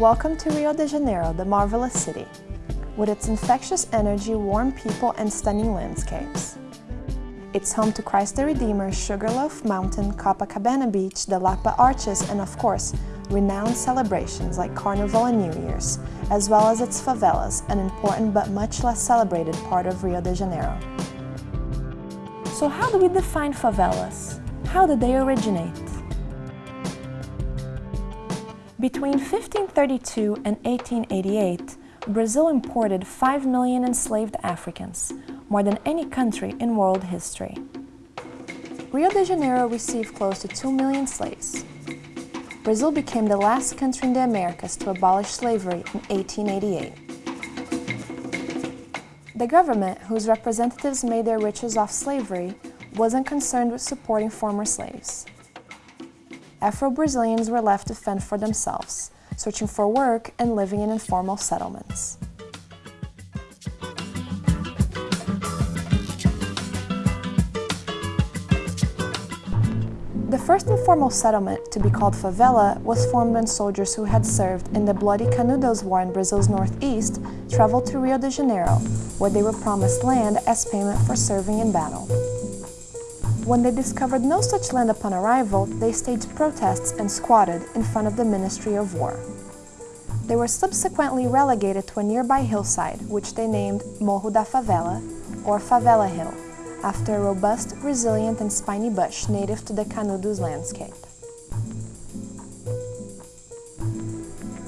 Welcome to Rio de Janeiro, the marvelous city, with its infectious energy, warm people, and stunning landscapes. It's home to Christ the Redeemer, Sugarloaf Mountain, Copacabana Beach, the Lapa Arches, and of course, renowned celebrations like Carnival and New Year's, as well as its favelas, an important but much less celebrated part of Rio de Janeiro. So how do we define favelas? How did they originate? Between 1532 and 1888, Brazil imported 5 million enslaved Africans, more than any country in world history. Rio de Janeiro received close to 2 million slaves. Brazil became the last country in the Americas to abolish slavery in 1888. The government, whose representatives made their riches off slavery, wasn't concerned with supporting former slaves. Afro-Brazilians were left to fend for themselves, searching for work and living in informal settlements. The first informal settlement to be called favela was formed when soldiers who had served in the bloody Canudos War in Brazil's northeast traveled to Rio de Janeiro, where they were promised land as payment for serving in battle. When they discovered no such land upon arrival, they staged protests and squatted in front of the Ministry of War. They were subsequently relegated to a nearby hillside, which they named Morro da Favela, or Favela Hill, after a robust, resilient and spiny bush native to the Canudos landscape.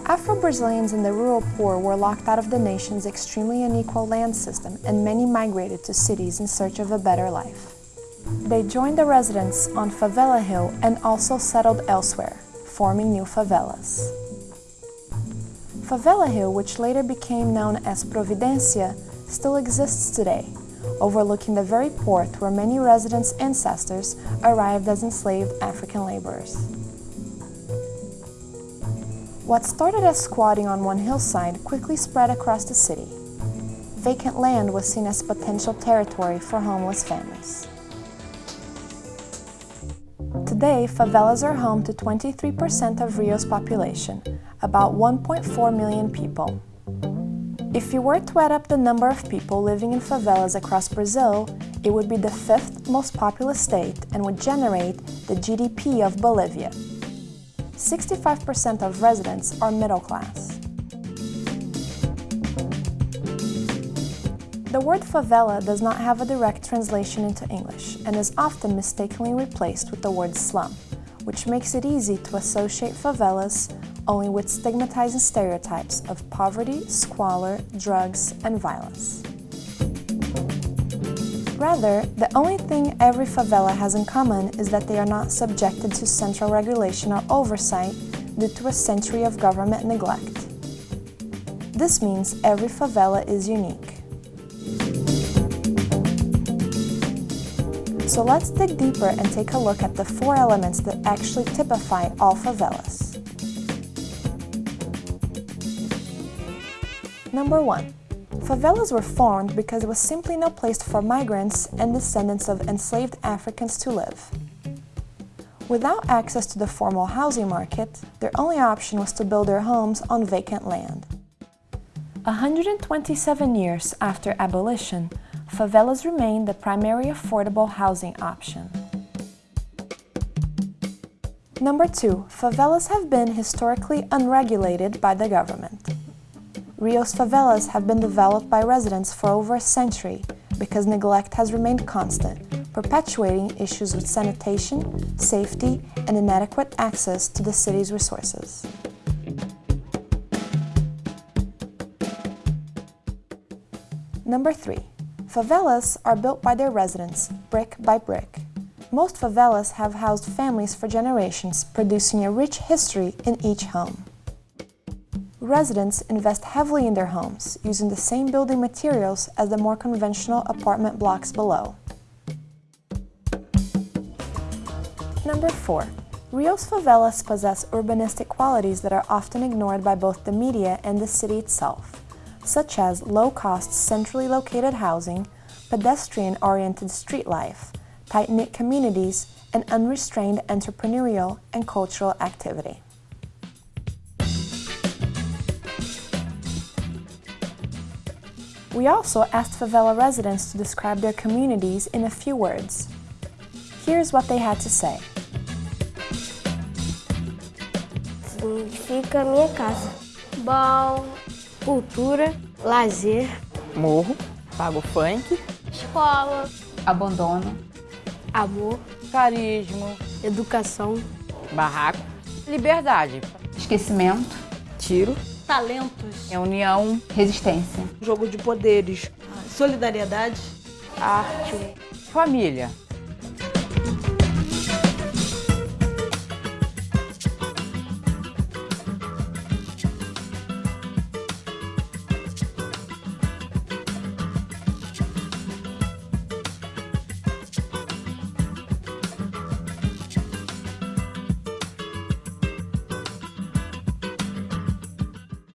Afro-Brazilians and the rural poor were locked out of the nation's extremely unequal land system and many migrated to cities in search of a better life. They joined the residents on Favela Hill and also settled elsewhere, forming new favelas. Favela Hill, which later became known as Providencia, still exists today, overlooking the very port where many residents' ancestors arrived as enslaved African laborers. What started as squatting on one hillside quickly spread across the city. Vacant land was seen as potential territory for homeless families. Today, favelas are home to 23% of Rio's population, about 1.4 million people. If you were to add up the number of people living in favelas across Brazil, it would be the fifth most populous state and would generate the GDP of Bolivia. 65% of residents are middle class. The word favela does not have a direct translation into English and is often mistakenly replaced with the word slum, which makes it easy to associate favelas only with stigmatizing stereotypes of poverty, squalor, drugs, and violence. Rather, the only thing every favela has in common is that they are not subjected to central regulation or oversight due to a century of government neglect. This means every favela is unique. So let's dig deeper and take a look at the four elements that actually typify all favelas. Number one, favelas were formed because there was simply no place for migrants and descendants of enslaved Africans to live. Without access to the formal housing market, their only option was to build their homes on vacant land. 127 years after abolition, favelas remain the primary affordable housing option. Number two, favelas have been historically unregulated by the government. Rio's favelas have been developed by residents for over a century because neglect has remained constant, perpetuating issues with sanitation, safety, and inadequate access to the city's resources. Number three, Favelas are built by their residents, brick by brick. Most favelas have housed families for generations, producing a rich history in each home. Residents invest heavily in their homes, using the same building materials as the more conventional apartment blocks below. Number 4. Rio's favelas possess urbanistic qualities that are often ignored by both the media and the city itself such as low-cost centrally located housing, pedestrian-oriented street life, tight-knit communities, and unrestrained entrepreneurial and cultural activity. We also asked favela residents to describe their communities in a few words. Here's what they had to say. Significa minha casa. Bom, cultura, lazer, Morro, pago funk, escola, abandono, amor, carisma, educação, barraco, liberdade, esquecimento, tiro, talentos, reunião, resistência, jogo de poderes, solidariedade, arte, família.